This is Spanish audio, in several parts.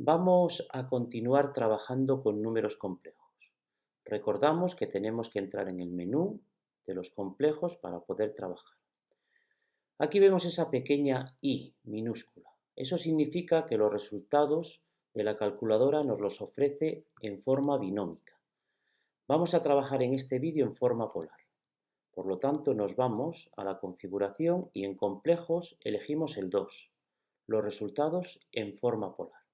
Vamos a continuar trabajando con números complejos. Recordamos que tenemos que entrar en el menú de los complejos para poder trabajar. Aquí vemos esa pequeña i minúscula. Eso significa que los resultados de la calculadora nos los ofrece en forma binómica. Vamos a trabajar en este vídeo en forma polar. Por lo tanto, nos vamos a la configuración y en complejos elegimos el 2, los resultados en forma polar.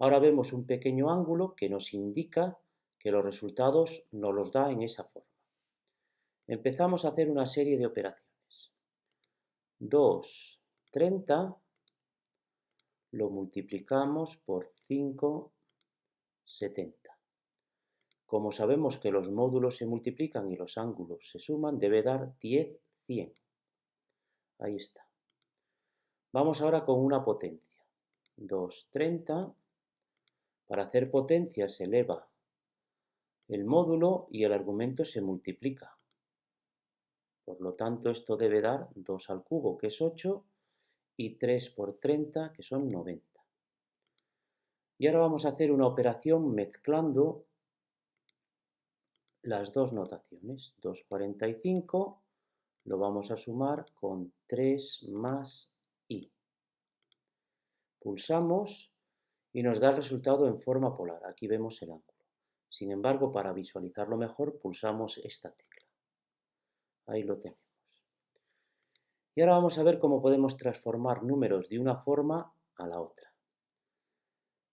Ahora vemos un pequeño ángulo que nos indica que los resultados nos los da en esa forma. Empezamos a hacer una serie de operaciones. 2, 30, lo multiplicamos por 5, 70. Como sabemos que los módulos se multiplican y los ángulos se suman, debe dar 10, 100. Ahí está. Vamos ahora con una potencia. 2, 30 para hacer potencia se eleva el módulo y el argumento se multiplica. Por lo tanto, esto debe dar 2 al cubo, que es 8, y 3 por 30, que son 90. Y ahora vamos a hacer una operación mezclando las dos notaciones. 2,45 lo vamos a sumar con 3 más i. Pulsamos y nos da el resultado en forma polar. Aquí vemos el ángulo. Sin embargo, para visualizarlo mejor, pulsamos esta tecla. Ahí lo tenemos. Y ahora vamos a ver cómo podemos transformar números de una forma a la otra.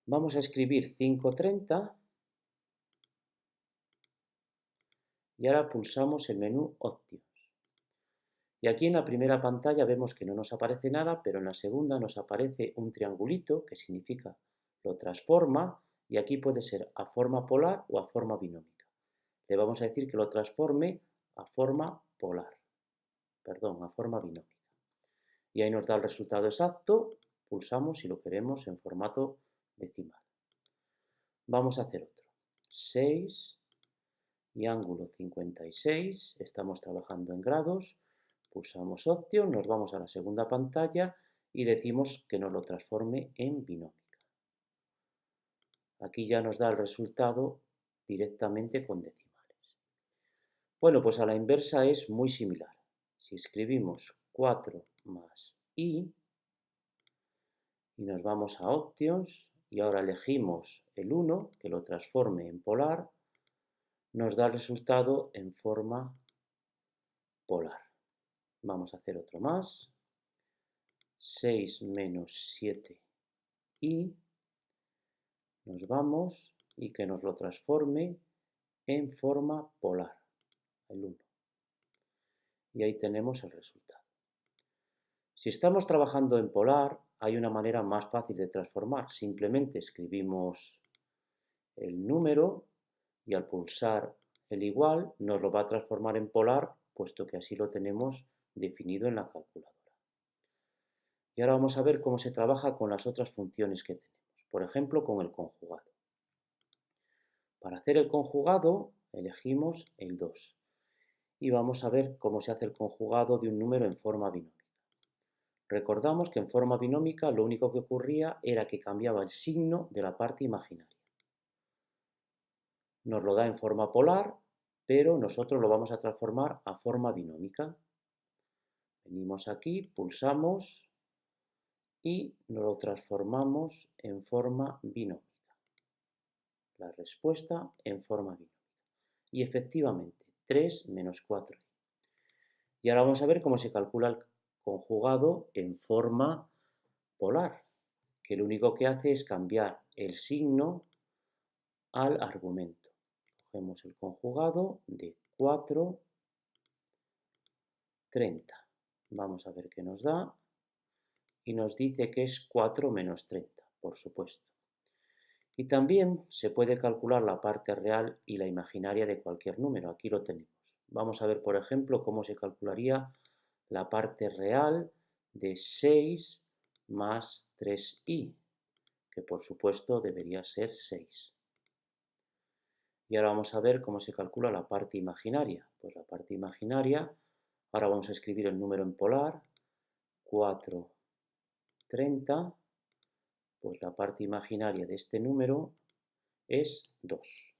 Vamos a escribir 530 y ahora pulsamos el menú Options. Y aquí en la primera pantalla vemos que no nos aparece nada, pero en la segunda nos aparece un triangulito, que significa lo transforma y aquí puede ser a forma polar o a forma binómica. Le vamos a decir que lo transforme a forma polar, perdón, a forma binómica. Y ahí nos da el resultado exacto, pulsamos si lo queremos en formato decimal. Vamos a hacer otro. 6 y ángulo 56, estamos trabajando en grados, pulsamos Option, nos vamos a la segunda pantalla y decimos que nos lo transforme en binómica. Aquí ya nos da el resultado directamente con decimales. Bueno, pues a la inversa es muy similar. Si escribimos 4 más i y nos vamos a Options y ahora elegimos el 1, que lo transforme en polar, nos da el resultado en forma polar. Vamos a hacer otro más. 6 menos 7i nos vamos y que nos lo transforme en forma polar, el 1. Y ahí tenemos el resultado. Si estamos trabajando en polar, hay una manera más fácil de transformar. Simplemente escribimos el número y al pulsar el igual nos lo va a transformar en polar, puesto que así lo tenemos definido en la calculadora. Y ahora vamos a ver cómo se trabaja con las otras funciones que tenemos por ejemplo con el conjugado. Para hacer el conjugado elegimos el 2 y vamos a ver cómo se hace el conjugado de un número en forma binómica. Recordamos que en forma binómica lo único que ocurría era que cambiaba el signo de la parte imaginaria. Nos lo da en forma polar, pero nosotros lo vamos a transformar a forma binómica. Venimos aquí, pulsamos y lo transformamos en forma binómica. La respuesta en forma binómica. Y efectivamente, 3 menos 4. Y ahora vamos a ver cómo se calcula el conjugado en forma polar, que lo único que hace es cambiar el signo al argumento. Cogemos el conjugado de 4, 30. Vamos a ver qué nos da y nos dice que es 4 menos 30, por supuesto. Y también se puede calcular la parte real y la imaginaria de cualquier número. Aquí lo tenemos. Vamos a ver, por ejemplo, cómo se calcularía la parte real de 6 más 3i, que por supuesto debería ser 6. Y ahora vamos a ver cómo se calcula la parte imaginaria. Pues la parte imaginaria, ahora vamos a escribir el número en polar, 4 30 Pues la parte imaginaria de este número es 2.